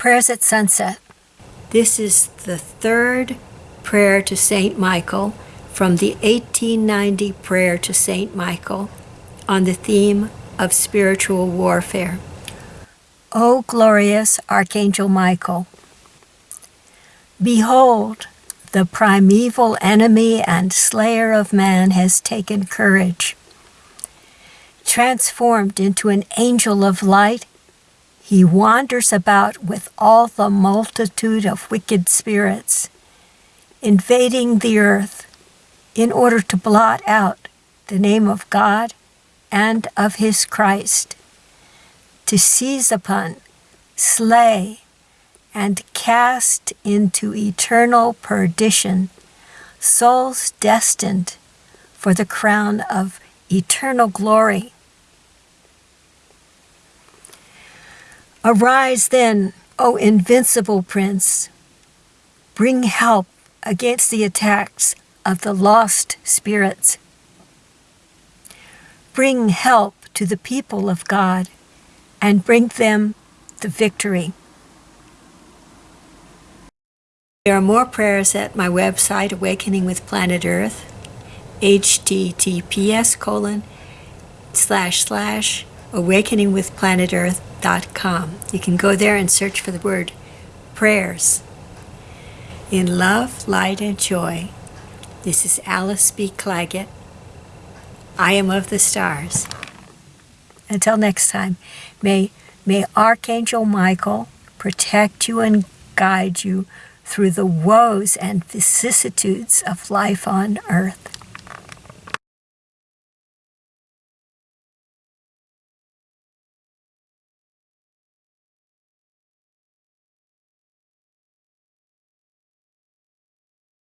Prayers at Sunset. This is the third prayer to St. Michael from the 1890 Prayer to St. Michael on the theme of spiritual warfare. O glorious Archangel Michael, behold, the primeval enemy and slayer of man has taken courage. Transformed into an angel of light, he wanders about with all the multitude of wicked spirits, invading the earth in order to blot out the name of God and of his Christ, to seize upon, slay, and cast into eternal perdition souls destined for the crown of eternal glory. Arise then, O invincible prince, bring help against the attacks of the lost spirits. Bring help to the people of God and bring them the victory. There are more prayers at my website, Awakening with Planet Earth, https colon slash slash awakeningwithplanetearth.com. You can go there and search for the word prayers. In love, light, and joy, this is Alice B. Clagett. I am of the stars. Until next time, may, may Archangel Michael protect you and guide you through the woes and vicissitudes of life on earth.